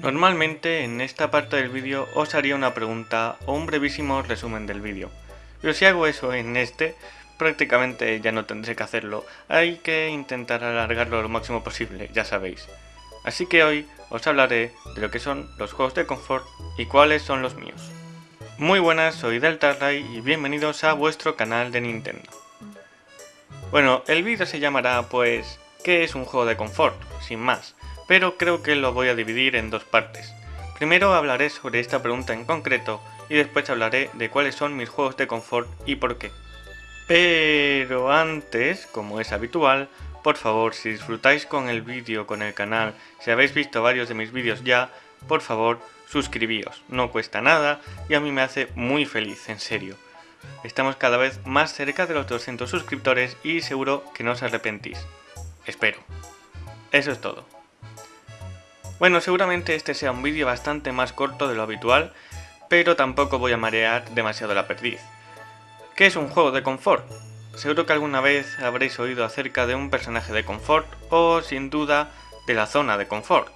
Normalmente en esta parte del vídeo os haría una pregunta o un brevísimo resumen del vídeo, pero si hago eso en este, prácticamente ya no tendré que hacerlo, hay que intentar alargarlo lo máximo posible, ya sabéis. Así que hoy os hablaré de lo que son los juegos de confort y cuáles son los míos. Muy buenas, soy DeltaRay y bienvenidos a vuestro canal de Nintendo. Bueno, el vídeo se llamará pues ¿qué es un juego de confort? Sin más pero creo que lo voy a dividir en dos partes. Primero hablaré sobre esta pregunta en concreto y después hablaré de cuáles son mis juegos de confort y por qué. Pero antes, como es habitual, por favor, si disfrutáis con el vídeo, con el canal, si habéis visto varios de mis vídeos ya, por favor, suscribíos, no cuesta nada y a mí me hace muy feliz, en serio. Estamos cada vez más cerca de los 200 suscriptores y seguro que no os arrepentís. Espero. Eso es todo. Bueno, seguramente este sea un vídeo bastante más corto de lo habitual, pero tampoco voy a marear demasiado la perdiz. ¿Qué es un juego de confort? Seguro que alguna vez habréis oído acerca de un personaje de confort o, sin duda, de la zona de confort.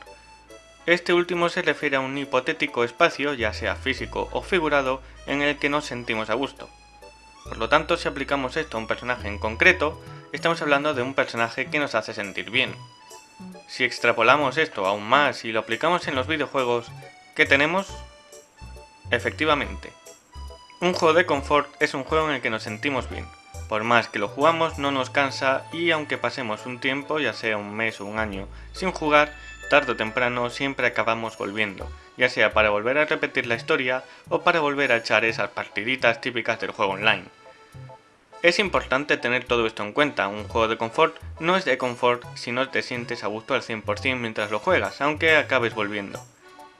Este último se refiere a un hipotético espacio, ya sea físico o figurado, en el que nos sentimos a gusto. Por lo tanto, si aplicamos esto a un personaje en concreto, estamos hablando de un personaje que nos hace sentir bien, si extrapolamos esto aún más y lo aplicamos en los videojuegos, ¿qué tenemos? Efectivamente, un juego de confort es un juego en el que nos sentimos bien. Por más que lo jugamos no nos cansa y aunque pasemos un tiempo, ya sea un mes o un año, sin jugar, tarde o temprano siempre acabamos volviendo, ya sea para volver a repetir la historia o para volver a echar esas partiditas típicas del juego online. Es importante tener todo esto en cuenta, un juego de confort no es de confort si no te sientes a gusto al 100% mientras lo juegas, aunque acabes volviendo.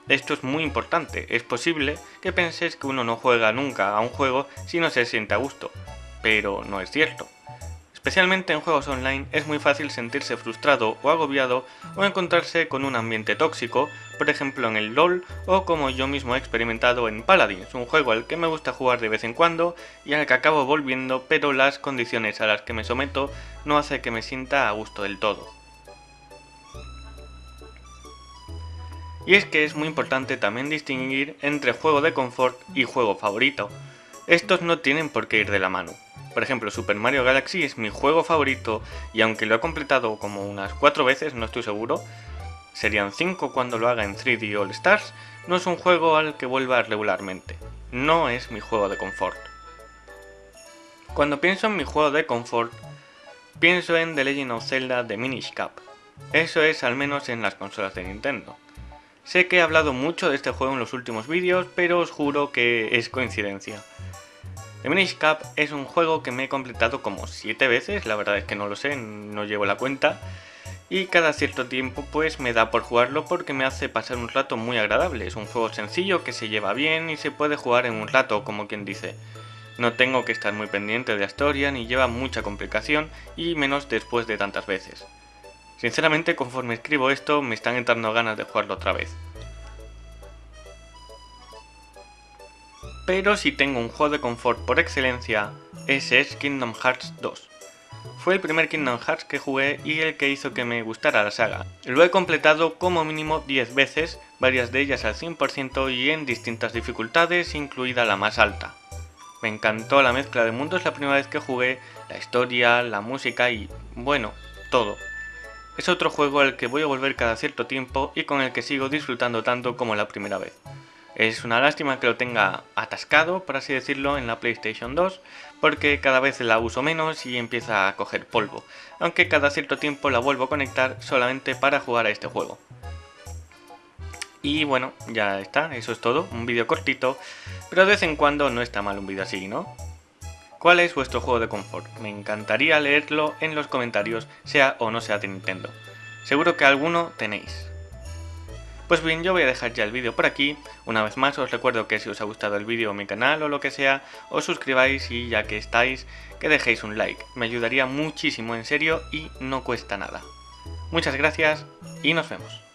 Esto es muy importante, es posible que penses que uno no juega nunca a un juego si no se siente a gusto, pero no es cierto. Especialmente en juegos online es muy fácil sentirse frustrado o agobiado o encontrarse con un ambiente tóxico, por ejemplo en el LoL o como yo mismo he experimentado en Paladins, un juego al que me gusta jugar de vez en cuando y al que acabo volviendo pero las condiciones a las que me someto no hace que me sienta a gusto del todo. Y es que es muy importante también distinguir entre juego de confort y juego favorito. Estos no tienen por qué ir de la mano. Por ejemplo, Super Mario Galaxy es mi juego favorito y aunque lo he completado como unas 4 veces, no estoy seguro, serían 5 cuando lo haga en 3D All Stars, no es un juego al que vuelva regularmente. No es mi juego de confort. Cuando pienso en mi juego de confort, pienso en The Legend of Zelda The Minish Cap. Eso es al menos en las consolas de Nintendo. Sé que he hablado mucho de este juego en los últimos vídeos, pero os juro que es coincidencia. The Minish Cap es un juego que me he completado como 7 veces, la verdad es que no lo sé, no llevo la cuenta. Y cada cierto tiempo pues me da por jugarlo porque me hace pasar un rato muy agradable. Es un juego sencillo que se lleva bien y se puede jugar en un rato, como quien dice. No tengo que estar muy pendiente de la historia ni lleva mucha complicación y menos después de tantas veces. Sinceramente conforme escribo esto me están entrando ganas de jugarlo otra vez. Pero si tengo un juego de confort por excelencia, ese es Kingdom Hearts 2. Fue el primer Kingdom Hearts que jugué y el que hizo que me gustara la saga. Lo he completado como mínimo 10 veces, varias de ellas al 100% y en distintas dificultades, incluida la más alta. Me encantó la mezcla de mundos la primera vez que jugué, la historia, la música y, bueno, todo. Es otro juego al que voy a volver cada cierto tiempo y con el que sigo disfrutando tanto como la primera vez. Es una lástima que lo tenga atascado, por así decirlo, en la PlayStation 2, porque cada vez la uso menos y empieza a coger polvo, aunque cada cierto tiempo la vuelvo a conectar solamente para jugar a este juego. Y bueno, ya está, eso es todo, un vídeo cortito, pero de vez en cuando no está mal un vídeo así, ¿no? ¿Cuál es vuestro juego de confort? Me encantaría leerlo en los comentarios, sea o no sea de Nintendo. Seguro que alguno tenéis. Pues bien, yo voy a dejar ya el vídeo por aquí. Una vez más os recuerdo que si os ha gustado el vídeo o mi canal o lo que sea, os suscribáis y ya que estáis, que dejéis un like. Me ayudaría muchísimo en serio y no cuesta nada. Muchas gracias y nos vemos.